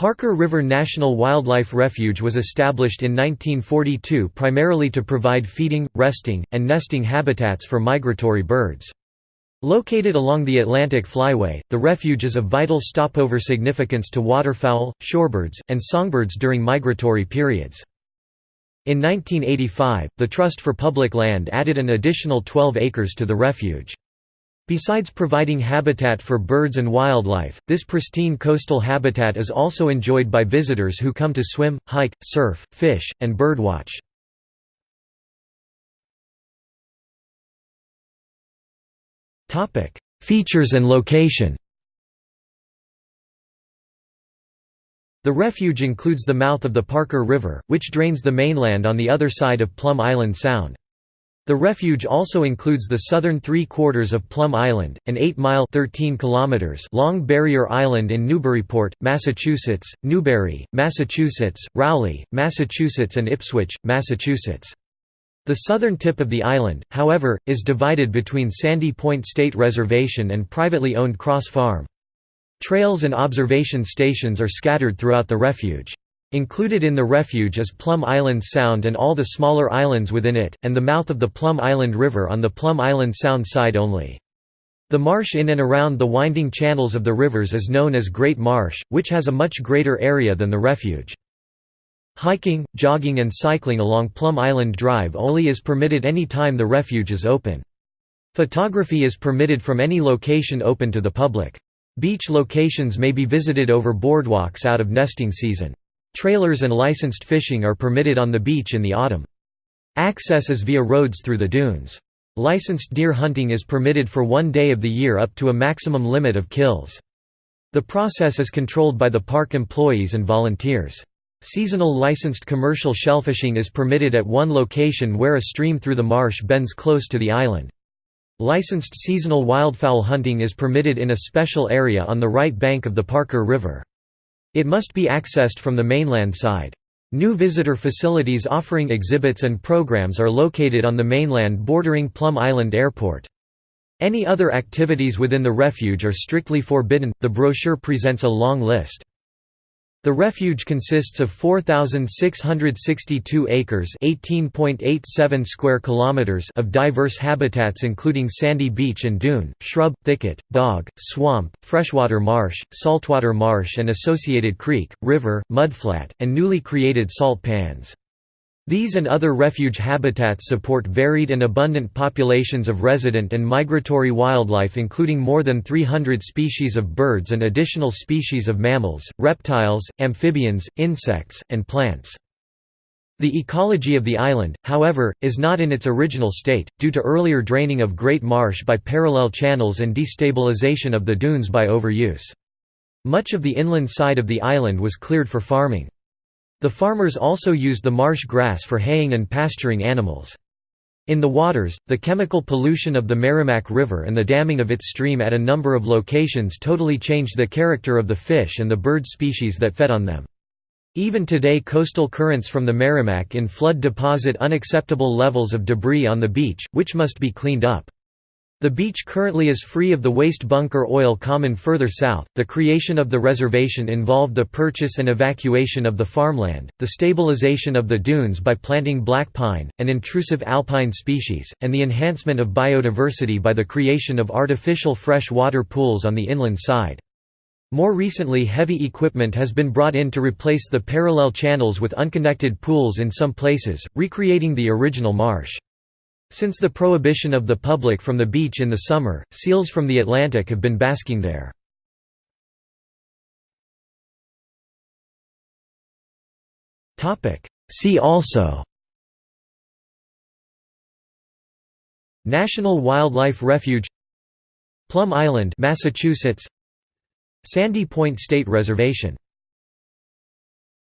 Parker River National Wildlife Refuge was established in 1942 primarily to provide feeding, resting, and nesting habitats for migratory birds. Located along the Atlantic Flyway, the refuge is of vital stopover significance to waterfowl, shorebirds, and songbirds during migratory periods. In 1985, the Trust for Public Land added an additional 12 acres to the refuge. Besides providing habitat for birds and wildlife, this pristine coastal habitat is also enjoyed by visitors who come to swim, hike, surf, fish, and birdwatch. Features and location. The refuge includes the mouth of the Parker River, which drains the mainland on the other side of Plum Island Sound. The refuge also includes the southern three-quarters of Plum Island, an 8-mile long barrier island in Newburyport, Massachusetts, Newbury, Massachusetts, Rowley, Massachusetts and Ipswich, Massachusetts. The southern tip of the island, however, is divided between Sandy Point State Reservation and privately owned Cross Farm. Trails and observation stations are scattered throughout the refuge. Included in the refuge is Plum Island Sound and all the smaller islands within it, and the mouth of the Plum Island River on the Plum Island Sound side only. The marsh in and around the winding channels of the rivers is known as Great Marsh, which has a much greater area than the refuge. Hiking, jogging and cycling along Plum Island Drive only is permitted any time the refuge is open. Photography is permitted from any location open to the public. Beach locations may be visited over boardwalks out of nesting season. Trailers and licensed fishing are permitted on the beach in the autumn. Access is via roads through the dunes. Licensed deer hunting is permitted for one day of the year up to a maximum limit of kills. The process is controlled by the park employees and volunteers. Seasonal licensed commercial shellfishing is permitted at one location where a stream through the marsh bends close to the island. Licensed seasonal wildfowl hunting is permitted in a special area on the right bank of the Parker River. It must be accessed from the mainland side. New visitor facilities offering exhibits and programs are located on the mainland bordering Plum Island Airport. Any other activities within the refuge are strictly forbidden. The brochure presents a long list. The refuge consists of 4662 acres, 18.87 square kilometers of diverse habitats including sandy beach and dune, shrub, thicket, bog, swamp, freshwater marsh, saltwater marsh and associated creek, river, mudflat, and newly created salt pans. These and other refuge habitats support varied and abundant populations of resident and migratory wildlife including more than 300 species of birds and additional species of mammals, reptiles, amphibians, insects, and plants. The ecology of the island, however, is not in its original state, due to earlier draining of Great Marsh by parallel channels and destabilization of the dunes by overuse. Much of the inland side of the island was cleared for farming. The farmers also used the marsh grass for haying and pasturing animals. In the waters, the chemical pollution of the Merrimack River and the damming of its stream at a number of locations totally changed the character of the fish and the bird species that fed on them. Even today coastal currents from the Merrimack in flood deposit unacceptable levels of debris on the beach, which must be cleaned up. The beach currently is free of the waste bunker oil common further south. The creation of the reservation involved the purchase and evacuation of the farmland, the stabilization of the dunes by planting black pine, an intrusive alpine species, and the enhancement of biodiversity by the creation of artificial fresh water pools on the inland side. More recently heavy equipment has been brought in to replace the parallel channels with unconnected pools in some places, recreating the original marsh. Since the prohibition of the public from the beach in the summer, seals from the Atlantic have been basking there. See also National Wildlife Refuge Plum Island, Massachusetts Sandy Point State Reservation